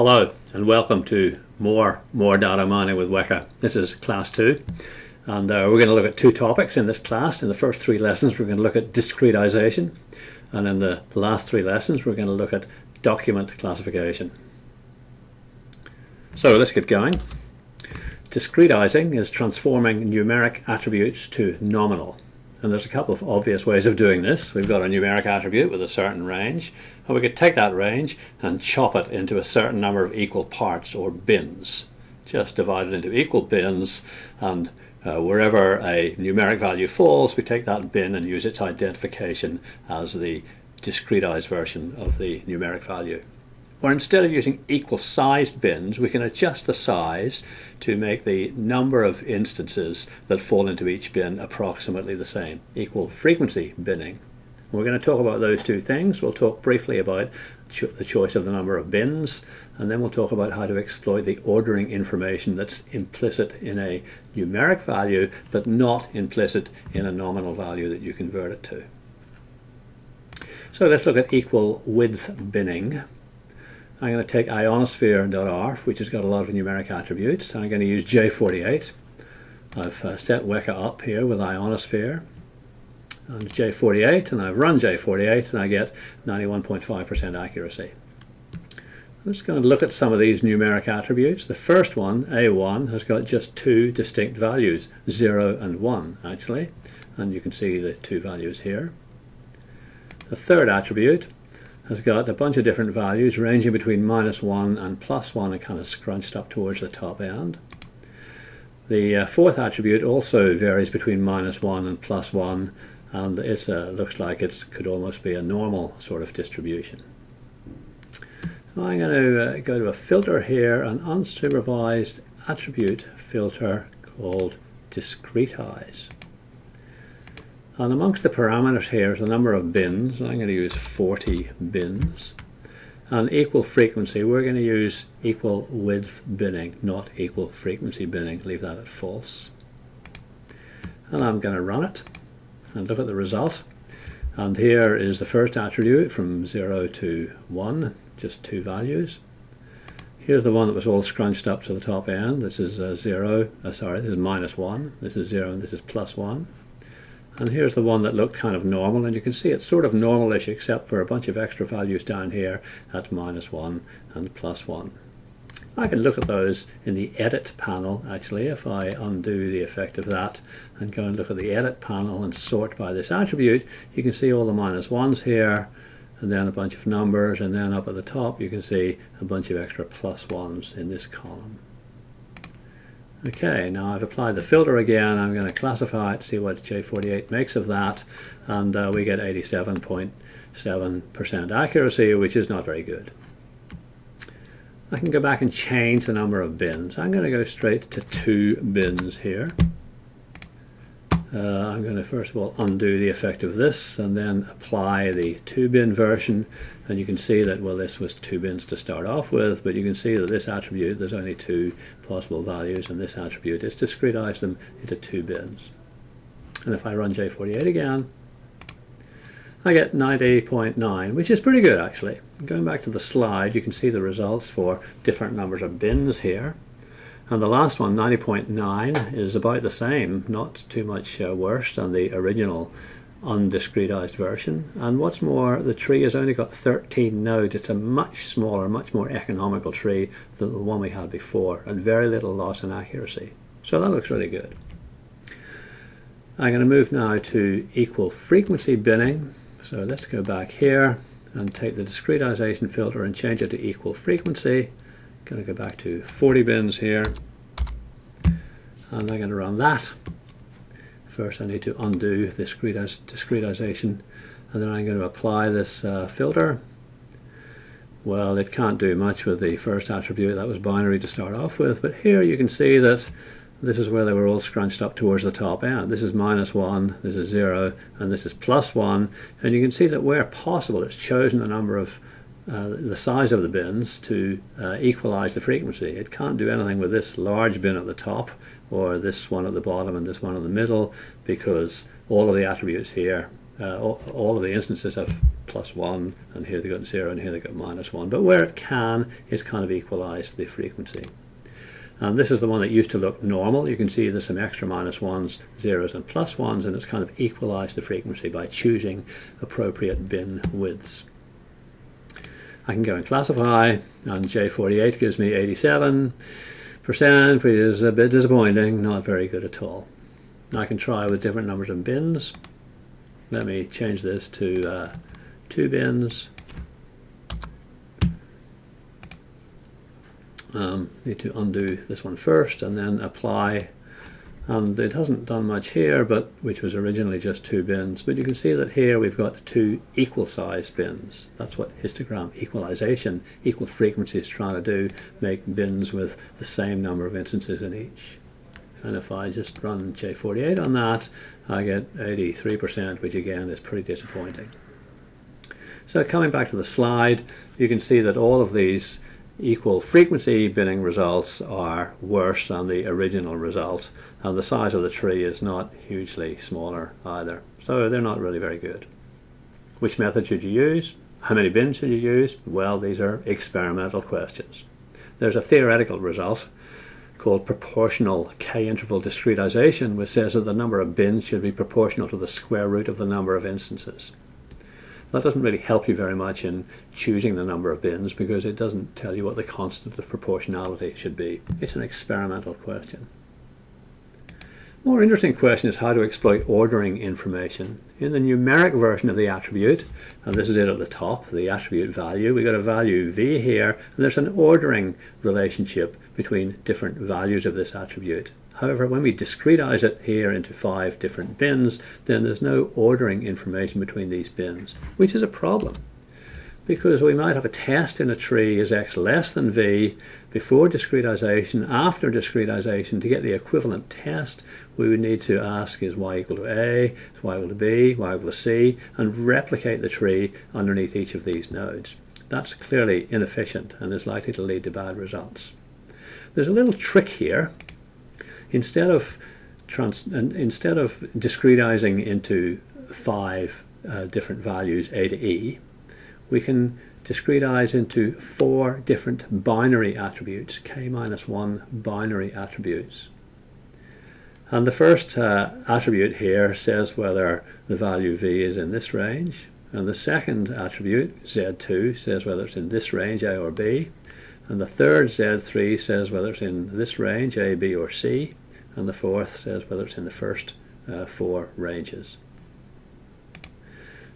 Hello and welcome to more more data mining with Weka. This is class 2 and uh, we're going to look at two topics in this class. In the first three lessons we're going to look at discretization and in the last three lessons we're going to look at document classification. So let's get going. Discretizing is transforming numeric attributes to nominal. And there's a couple of obvious ways of doing this. We've got a numeric attribute with a certain range, and we could take that range and chop it into a certain number of equal parts or bins. Just divide it into equal bins, and uh, wherever a numeric value falls, we take that bin and use its identification as the discretized version of the numeric value. Or instead of using equal sized bins, we can adjust the size to make the number of instances that fall into each bin approximately the same, equal frequency binning. We're going to talk about those two things. We'll talk briefly about cho the choice of the number of bins, and then we'll talk about how to exploit the ordering information that's implicit in a numeric value, but not implicit in a nominal value that you convert it to. So let's look at equal width binning. I'm going to take ionosphere.arff, which has got a lot of numeric attributes, and I'm going to use J48. I've uh, set Weka up here with ionosphere and J48, and I've run J48, and I get 91.5% accuracy. I'm just going to look at some of these numeric attributes. The first one, A1, has got just two distinct values, 0 and 1 actually, and you can see the two values here. The third attribute, has got a bunch of different values ranging between minus 1 and plus 1 and kind of scrunched up towards the top end. The uh, fourth attribute also varies between minus 1 and plus 1 and it uh, looks like it could almost be a normal sort of distribution. So I'm going to uh, go to a filter here, an unsupervised attribute filter called discretize. And amongst the parameters here is a number of bins. I'm going to use 40 bins. And equal frequency, we're going to use equal width binning, not equal frequency binning. Leave that at false. And I'm going to run it and look at the result. And here is the first attribute from 0 to 1, just two values. Here's the one that was all scrunched up to the top end. This is uh, 0, uh, sorry, this is minus 1. This is 0 and this is plus 1. And here's the one that looked kind of normal, and you can see it's sort of normalish except for a bunch of extra values down here at minus 1 and plus 1. I can look at those in the edit panel actually if I undo the effect of that and go and look at the edit panel and sort by this attribute you can see all the minus ones here and then a bunch of numbers and then up at the top you can see a bunch of extra plus ones in this column. Okay, now I've applied the filter again. I'm going to classify it, see what J48 makes of that, and uh, we get 87.7% accuracy, which is not very good. I can go back and change the number of bins. I'm going to go straight to two bins here. Uh, I'm going to first of all undo the effect of this and then apply the two bin version. And you can see that well this was two bins to start off with but you can see that this attribute there's only two possible values and this attribute is discretize them into two bins. And if I run J48 again I get 90.9 which is pretty good actually. Going back to the slide you can see the results for different numbers of bins here and the last one, 90.9, is about the same, not too much uh, worse than the original undiscretized version. And what's more, the tree has only got 13 nodes. It's a much smaller, much more economical tree than the one we had before, and very little loss in accuracy. So that looks really good. I'm going to move now to equal frequency binning. So let's go back here and take the discretization filter and change it to equal frequency going to go back to 40 bins here and I'm going to run that first I need to undo this discretization and then I'm going to apply this uh, filter well it can't do much with the first attribute that was binary to start off with but here you can see that this is where they were all scrunched up towards the top end. This is minus 1, this is 0, and this is plus 1. And you can see that where possible it's chosen a number of uh, the size of the bins to uh, equalize the frequency. It can't do anything with this large bin at the top or this one at the bottom and this one in the middle because all of the attributes here uh, all, of the instances have plus 1, and here they got 0, and here they got minus 1. But where it can, it's kind of equalized the frequency. And this is the one that used to look normal. You can see there's some extra minus 1s, 0s, and plus 1s, and it's kind of equalized the frequency by choosing appropriate bin widths. I can go and classify, and J48 gives me 87%, which is a bit disappointing, not very good at all. I can try with different numbers of bins. Let me change this to uh, two bins. Um, need to undo this one first and then apply and it hasn't done much here but which was originally just two bins but you can see that here we've got two equal sized bins that's what histogram equalization equal frequency is trying to do make bins with the same number of instances in each and if I just run J48 on that I get 83% which again is pretty disappointing. So coming back to the slide you can see that all of these equal frequency binning results are worse than the original results and the size of the tree is not hugely smaller either so they're not really very good. Which method should you use? How many bins should you use? Well these are experimental questions. There's a theoretical result called proportional k-interval discretization, which says that the number of bins should be proportional to the square root of the number of instances. That doesn't really help you very much in choosing the number of bins because it doesn't tell you what the constant of proportionality should be. It's an experimental question. More interesting question is how to exploit ordering information. In the numeric version of the attribute, and this is it at the top, the attribute value, we got a value v here, and there's an ordering relationship between different values of this attribute. However, when we discretize it here into five different bins, then there's no ordering information between these bins, which is a problem because we might have a test in a tree is x less than v before discretization. After discretization, to get the equivalent test, we would need to ask is y equal to a, is y equal to b, y equal to c, and replicate the tree underneath each of these nodes. That's clearly inefficient and is likely to lead to bad results. There's a little trick here. Instead of trans instead of discretizing into five uh, different values, a to e, we can discretize into four different binary attributes, k minus 1 binary attributes. And the first uh, attribute here says whether the value v is in this range. And the second attribute, z2, says whether it's in this range, a or b. And the third, z3, says whether it's in this range, a, b, or c. And the fourth says whether it's in the first uh, four ranges.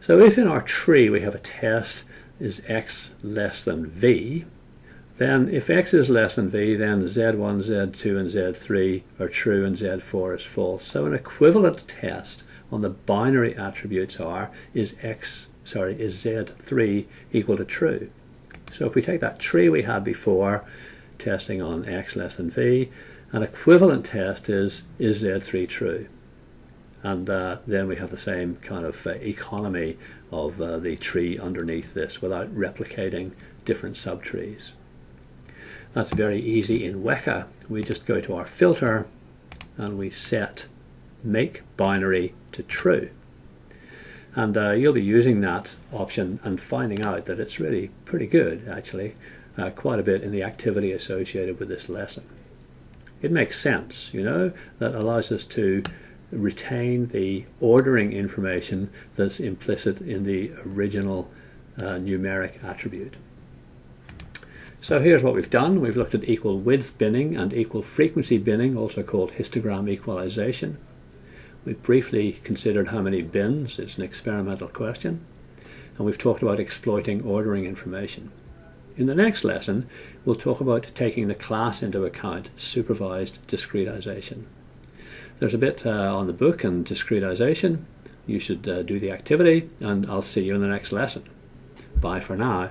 So if in our tree we have a test is x less than v, then if x is less than v, then z1, z2, and z3 are true and z4 is false. So an equivalent test on the binary attributes are is x, sorry, is z3 equal to true. So if we take that tree we had before, testing on x less than v, an equivalent test is is z3 true and uh, then we have the same kind of uh, economy of uh, the tree underneath this without replicating different subtrees. That's very easy in Weka. We just go to our filter and we set make binary to true. And uh, you'll be using that option and finding out that it's really pretty good actually, uh, quite a bit in the activity associated with this lesson. It makes sense, you know, that allows us to retain the ordering information that's implicit in the original uh, numeric attribute. So here's what we've done. We've looked at equal width binning and equal frequency binning, also called histogram equalization. We've briefly considered how many bins. It's an experimental question. And we've talked about exploiting ordering information. In the next lesson, we'll talk about taking the class into account, supervised discretization. There's a bit uh, on the book and discretization. You should uh, do the activity and I'll see you in the next lesson. Bye for now.